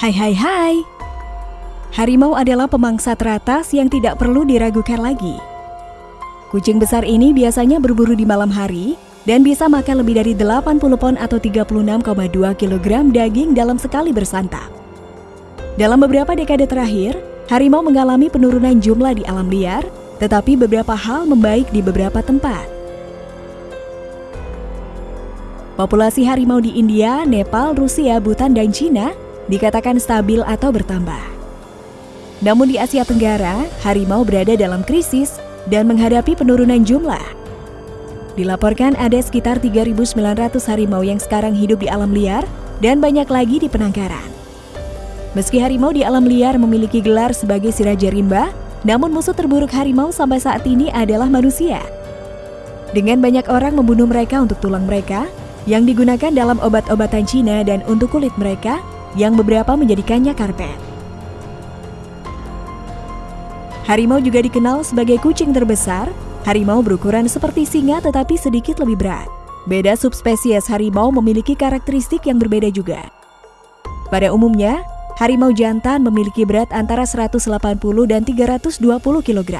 Hai hai hai. Harimau adalah pemangsa teratas yang tidak perlu diragukan lagi. Kucing besar ini biasanya berburu di malam hari dan bisa makan lebih dari 80 pon atau 36,2 kg daging dalam sekali bersantap. Dalam beberapa dekade terakhir, harimau mengalami penurunan jumlah di alam liar, tetapi beberapa hal membaik di beberapa tempat. Populasi harimau di India, Nepal, Rusia, Bhutan, dan Cina dikatakan stabil atau bertambah. Namun di Asia Tenggara, harimau berada dalam krisis dan menghadapi penurunan jumlah. Dilaporkan ada sekitar 3.900 harimau yang sekarang hidup di alam liar dan banyak lagi di penangkaran. Meski harimau di alam liar memiliki gelar sebagai si Raja Rimba, namun musuh terburuk harimau sampai saat ini adalah manusia. Dengan banyak orang membunuh mereka untuk tulang mereka, yang digunakan dalam obat-obatan Cina dan untuk kulit mereka yang beberapa menjadikannya karpet. Harimau juga dikenal sebagai kucing terbesar. Harimau berukuran seperti singa tetapi sedikit lebih berat. Beda subspesies harimau memiliki karakteristik yang berbeda juga. Pada umumnya, harimau jantan memiliki berat antara 180 dan 320 kg.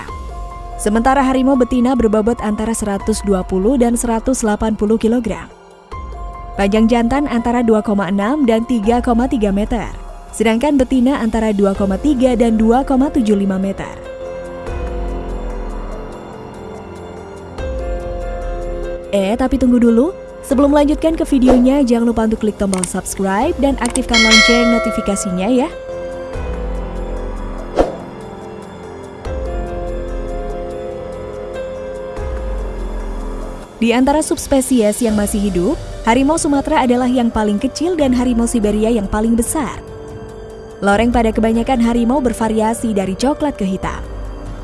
Sementara harimau betina berbobot antara 120 dan 180 kg. Panjang jantan antara 2,6 dan 3,3 meter, sedangkan betina antara 2,3 dan 2,75 meter. Eh, tapi tunggu dulu. Sebelum melanjutkan ke videonya, jangan lupa untuk klik tombol subscribe dan aktifkan lonceng notifikasinya ya. Di antara subspesies yang masih hidup, harimau Sumatera adalah yang paling kecil dan harimau Siberia yang paling besar. Loreng pada kebanyakan harimau bervariasi dari coklat ke hitam.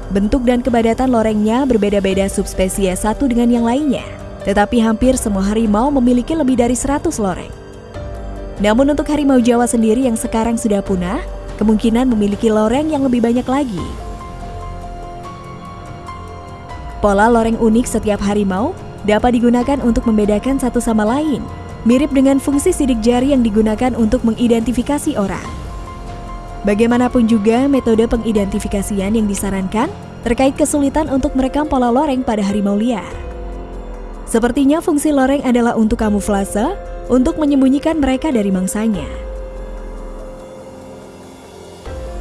Bentuk dan kebadatan lorengnya berbeda-beda subspesies satu dengan yang lainnya, tetapi hampir semua harimau memiliki lebih dari 100 loreng. Namun untuk harimau Jawa sendiri yang sekarang sudah punah, kemungkinan memiliki loreng yang lebih banyak lagi. Pola loreng unik setiap harimau dapat digunakan untuk membedakan satu sama lain, mirip dengan fungsi sidik jari yang digunakan untuk mengidentifikasi orang. Bagaimanapun juga metode pengidentifikasian yang disarankan terkait kesulitan untuk merekam pola loreng pada harimau liar. Sepertinya fungsi loreng adalah untuk kamuflase, untuk menyembunyikan mereka dari mangsanya.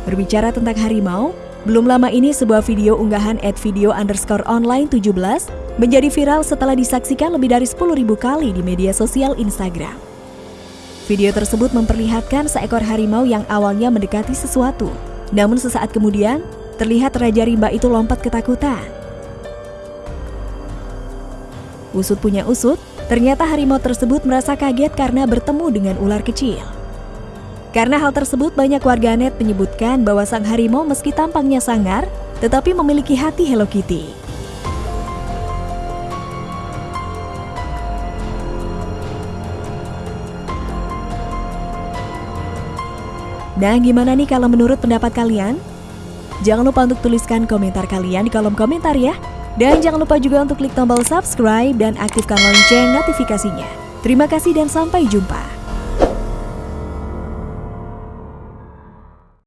Berbicara tentang harimau, belum lama ini sebuah video unggahan at video underscore online 17 menjadi viral setelah disaksikan lebih dari 10.000 kali di media sosial Instagram. Video tersebut memperlihatkan seekor harimau yang awalnya mendekati sesuatu. Namun sesaat kemudian, terlihat Raja Rimba itu lompat ketakutan. Usut punya usut, ternyata harimau tersebut merasa kaget karena bertemu dengan ular kecil. Karena hal tersebut banyak warganet menyebutkan bahwa sang harimau meski tampangnya sangar, tetapi memiliki hati Hello Kitty. Nah, gimana nih kalau menurut pendapat kalian? Jangan lupa untuk tuliskan komentar kalian di kolom komentar ya. Dan jangan lupa juga untuk klik tombol subscribe dan aktifkan lonceng notifikasinya. Terima kasih dan sampai jumpa.